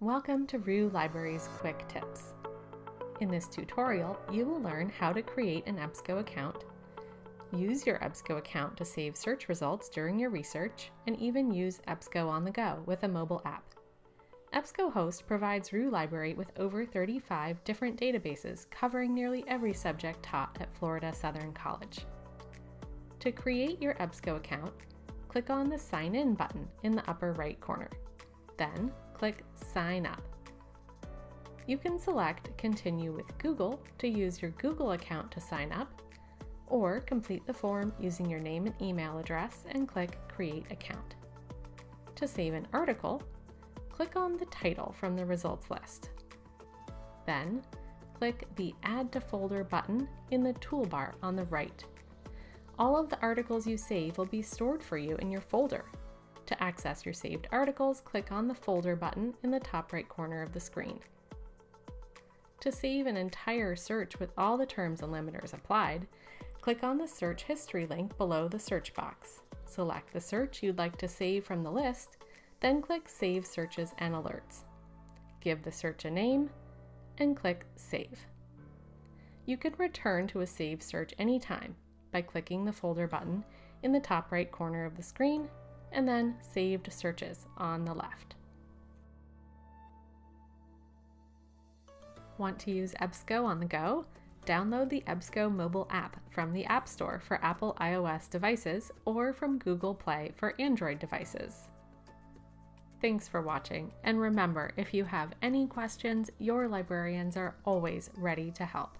Welcome to Roux Libraries Quick Tips. In this tutorial, you will learn how to create an EBSCO account, use your EBSCO account to save search results during your research, and even use EBSCO on the go with a mobile app. EBSCOhost provides Roux Library with over 35 different databases covering nearly every subject taught at Florida Southern College. To create your EBSCO account, click on the Sign In button in the upper right corner. Then click Sign Up. You can select Continue with Google to use your Google account to sign up, or complete the form using your name and email address and click Create Account. To save an article, click on the title from the results list. Then, click the Add to Folder button in the toolbar on the right. All of the articles you save will be stored for you in your folder to access your saved articles, click on the Folder button in the top right corner of the screen. To save an entire search with all the terms and limiters applied, click on the Search History link below the search box. Select the search you'd like to save from the list, then click Save Searches and Alerts. Give the search a name, and click Save. You can return to a saved search anytime by clicking the Folder button in the top right corner of the screen and then Saved Searches on the left. Want to use EBSCO on the go? Download the EBSCO mobile app from the App Store for Apple iOS devices or from Google Play for Android devices. Thanks for watching, and remember if you have any questions, your librarians are always ready to help.